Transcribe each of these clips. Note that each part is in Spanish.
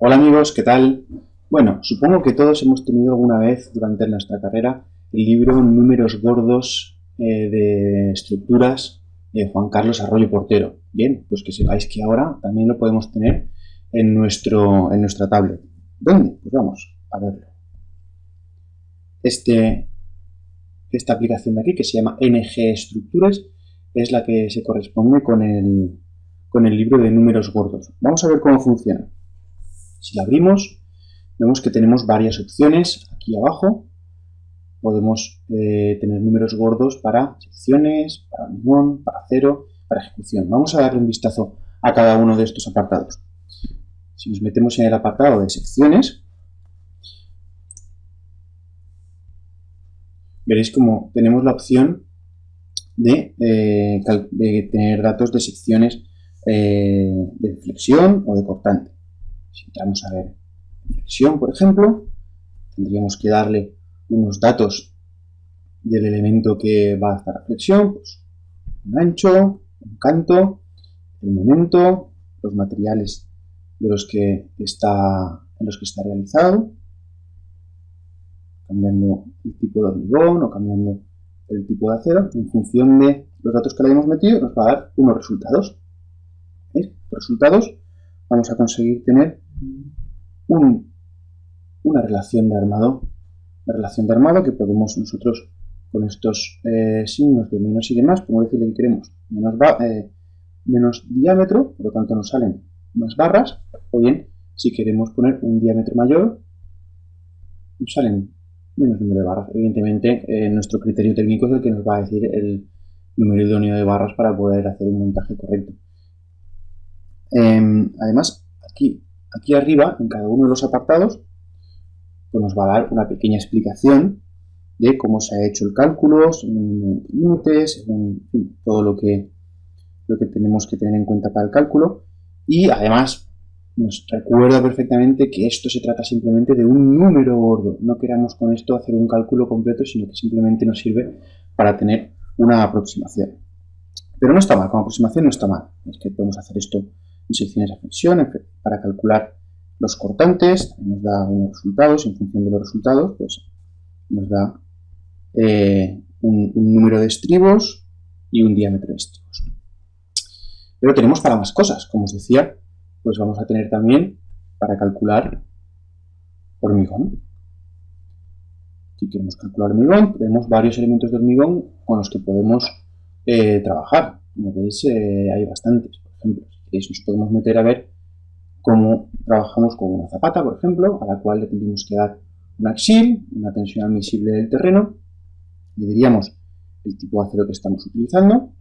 Hola amigos, ¿qué tal? Bueno, supongo que todos hemos tenido alguna vez durante nuestra carrera el libro Números Gordos eh, de Estructuras de Juan Carlos Arroyo Portero. Bien, pues que sepáis que ahora también lo podemos tener en, nuestro, en nuestra tablet. ¿Dónde? Pues vamos a verlo. Este, esta aplicación de aquí, que se llama NG Estructuras, es la que se corresponde con el, con el libro de números gordos. Vamos a ver cómo funciona. Si la abrimos, vemos que tenemos varias opciones aquí abajo. Podemos eh, tener números gordos para secciones, para hormigón, para acero, para ejecución. Vamos a darle un vistazo a cada uno de estos apartados. Si nos metemos en el apartado de secciones, veréis como tenemos la opción de, eh, de tener datos de secciones eh, de flexión o de cortante. Si entramos a ver flexión, por ejemplo, tendríamos que darle unos datos del elemento que va a hacer la flexión, pues un ancho, un canto, el momento, los materiales de los que está, en los que está realizado, cambiando el tipo de hormigón o cambiando el tipo de acero, en función de los datos que le hemos metido, nos va a dar unos resultados. Resultados, vamos a conseguir tener una relación de armado, una relación de armado que podemos nosotros con estos eh, signos de menos y demás, como decirle que queremos menos, eh, menos diámetro, por lo tanto nos salen más barras, o bien si queremos poner un diámetro mayor, nos salen menos número de barras. Evidentemente, eh, nuestro criterio técnico es el que nos va a decir el número idóneo de barras para poder hacer un montaje correcto. Em, además, aquí, aquí arriba, en cada uno de los apartados, pues nos va a dar una pequeña explicación de cómo se ha hecho el cálculo, según límites, todo lo que, lo que tenemos que tener en cuenta para el cálculo. Y además nos recuerda perfectamente que esto se trata simplemente de un número gordo. No queramos con esto hacer un cálculo completo, sino que simplemente nos sirve para tener una aproximación. Pero no está mal, como aproximación no está mal. Es que podemos hacer esto secciones de flexión para calcular los cortantes, nos da unos resultados, en función de los resultados, pues nos da eh, un, número de estribos y un diámetro de estribos. Pero tenemos para más cosas, como os decía, pues vamos a tener también para calcular hormigón. Si queremos calcular hormigón, tenemos varios elementos de hormigón con los que podemos eh, trabajar. Como veis, eh, hay bastantes. Por ejemplo, nos podemos meter a ver cómo trabajamos con una zapata, por ejemplo, a la cual le tendríamos que dar un axil, una tensión admisible del terreno, le diríamos el tipo de acero que estamos utilizando,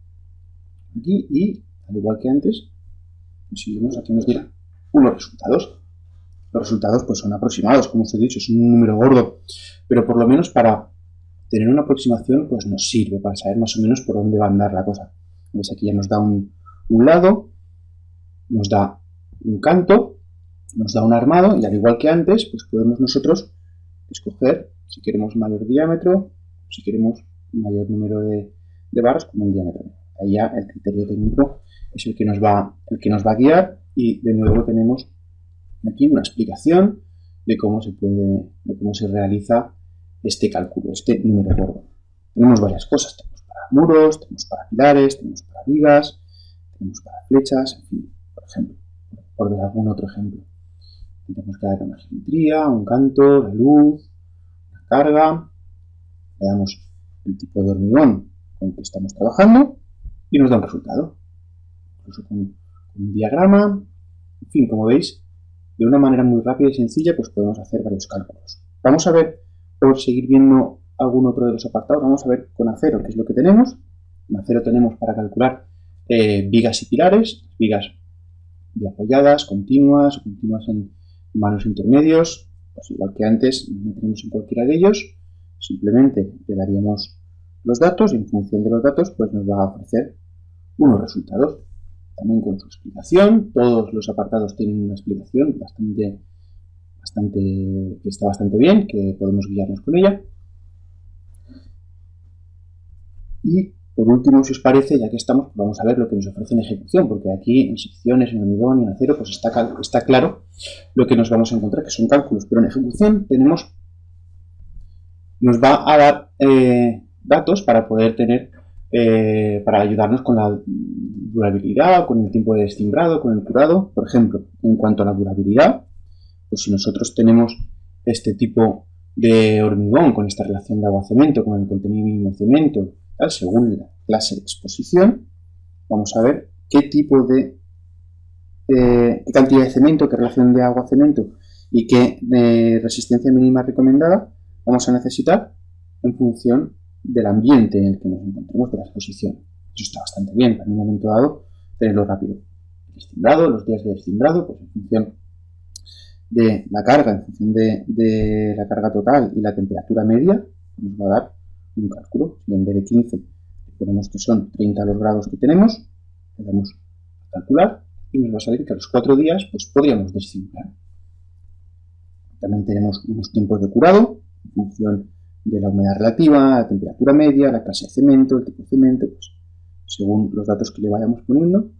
aquí, y al igual que antes, si vemos aquí nos dirá unos resultados. Los resultados pues son aproximados, como os he dicho, es un número gordo, pero por lo menos para tener una aproximación pues nos sirve para saber más o menos por dónde va a andar la cosa. ¿Ves? Aquí ya nos da un lado, nos da un canto, nos da un armado y al igual que antes, pues podemos nosotros escoger si queremos mayor diámetro, si queremos mayor número de, barras con un diámetro. Ahí ya el criterio técnico es el que nos va, el que nos va a guiar y de nuevo tenemos aquí una explicación de cómo se puede, de cómo se realiza este cálculo, este número gordo. Tenemos varias cosas, tenemos para muros, tenemos para pilares, tenemos para vigas, tenemos para flechas, en fin, ejemplo, por ver algún otro ejemplo. Tenemos que dar una geometría, un canto, la luz, la carga, le damos el tipo de hormigón con el que estamos trabajando y nos da un resultado. Incluso con, un diagrama, en fin, como veis, de una manera muy rápida y sencilla, pues podemos hacer varios cálculos. Vamos a ver, por seguir viendo algún otro de los apartados, vamos a ver con acero qué es lo que tenemos. En acero tenemos para calcular eh, vigas y pilares, vigas de apoyadas, continuas, continuas en manos intermedios, pues igual que antes, nos meteremos en cualquiera de ellos, simplemente le daríamos los datos y en función de los datos pues nos va a ofrecer unos resultados. También con su explicación, todos los apartados tienen una explicación bastante, bastante, que está bastante bien, que podemos guiarnos con ella. Y por último, si os parece, ya que estamos, vamos a ver lo que nos ofrece en ejecución, porque aquí en secciones, en hormigón y en acero, pues está, está claro lo que nos vamos a encontrar, que son cálculos. Pero en ejecución tenemos, nos va a dar eh, datos para poder tener, eh, para ayudarnos con la durabilidad, con el tiempo de descimbrado, con el curado. Por ejemplo, en cuanto a la durabilidad, pues si nosotros tenemos este tipo de hormigón con esta relación de agua-cemento, con el contenido mínimo de cemento, según la clase de exposición, vamos a ver qué tipo de eh, qué cantidad de cemento, qué relación de agua-cemento y qué eh, resistencia mínima recomendada vamos a necesitar en función del ambiente en el que nos encontremos de la exposición. Eso está bastante bien, en un momento dado tenerlo rápido. Destimbrado, los días de destimbrado, pues en función de la carga, en función de la carga total y la temperatura media, nos va a dar un cálculo. Si en vez de 15 ponemos que son 30 los grados que tenemos, le damos a calcular y nos va a salir que a los 4 días pues podríamos descimbrar. También tenemos unos tiempos de curado en función de la humedad relativa, la temperatura media, la clase de cemento, el tipo de cemento, pues, según los datos que le vayamos poniendo.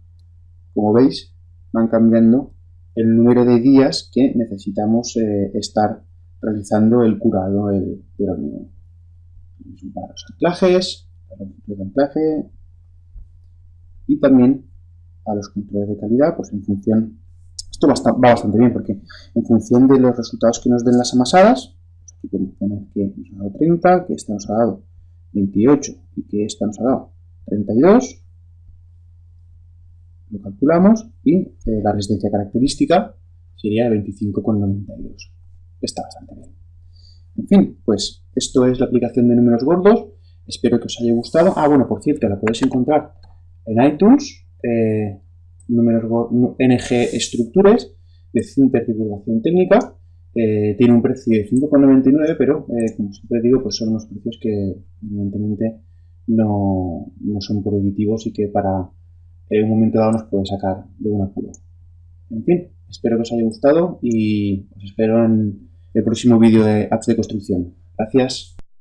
Como veis, van cambiando el número de días que necesitamos eh, estar realizando el curado del hormigón para los anclajes, para los de anclaje y también a los controles de calidad, pues en función, esto va, bastante bien porque en función de los resultados que nos den las amasadas, pues aquí podemos poner que nos ha dado 30, que esta nos ha dado 28 y que esta nos ha dado 32, lo calculamos y eh, la resistencia característica sería de 25,92. Está bastante bien. En fin, pues esto es la aplicación de números gordos. Espero que os haya gustado. Ah, bueno, por cierto, la podéis encontrar en iTunes. Eh, números NG Estructures de Cinter Divulgación Técnica. Eh, tiene un precio de 5,99, pero eh, como siempre digo, pues son unos precios que evidentemente no, no son prohibitivos y que para un momento dado nos puede sacar de un apuro. En fin, espero que os haya gustado y os espero en el próximo vídeo de apps de construcción. Gracias.